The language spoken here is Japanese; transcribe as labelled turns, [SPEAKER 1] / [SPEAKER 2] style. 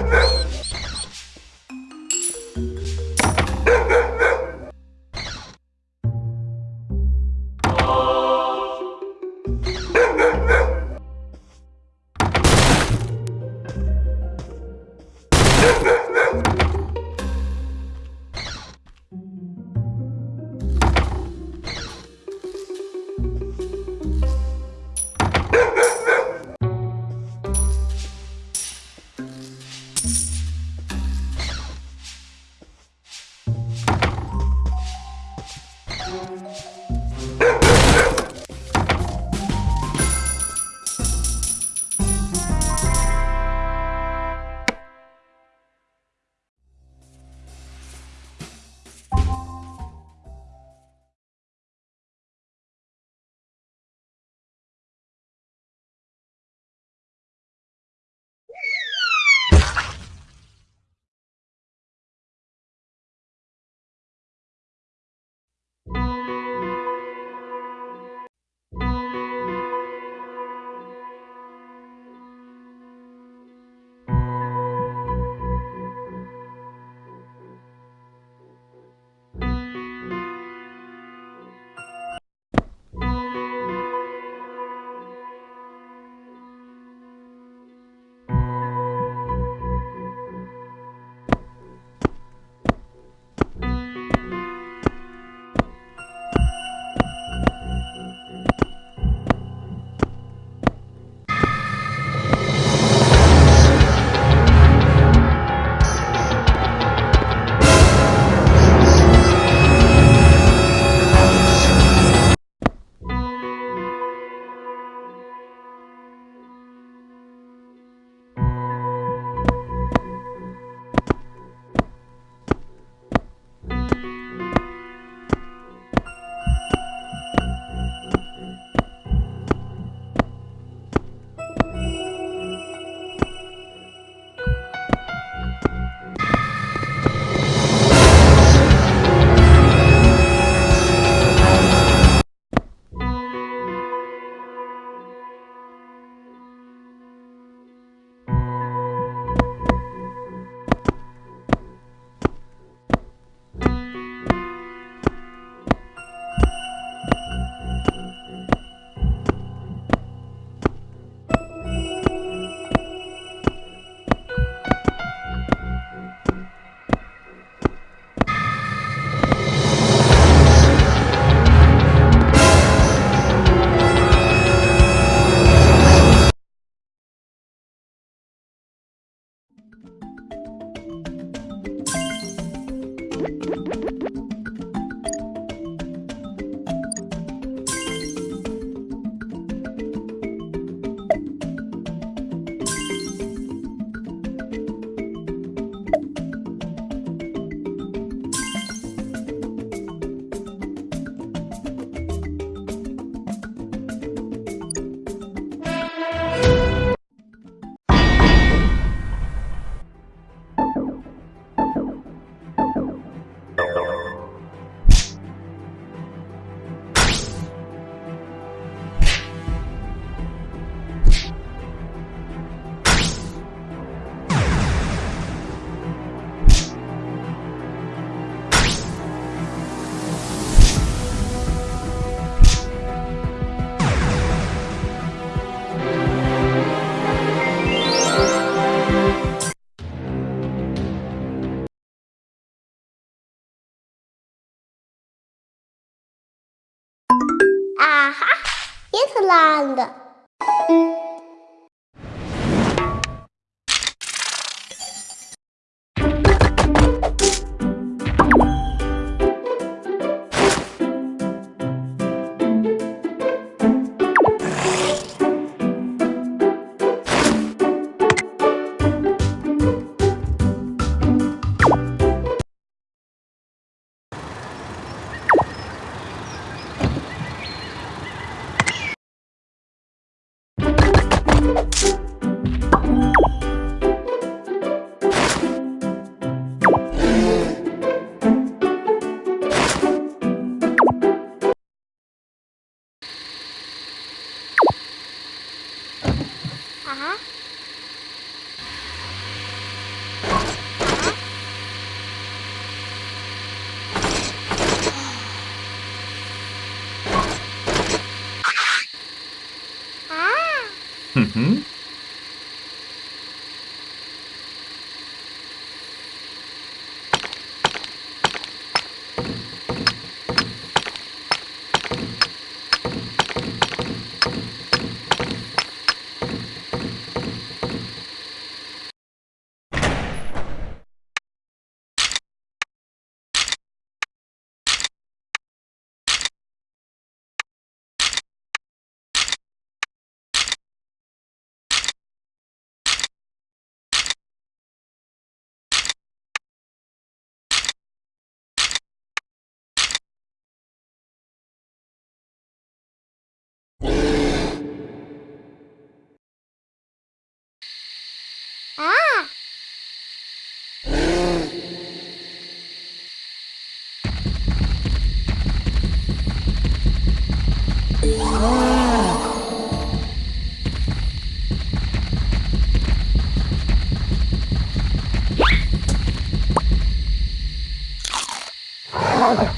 [SPEAKER 1] No!
[SPEAKER 2] Wonderland.
[SPEAKER 3] 아하. 아. Ah!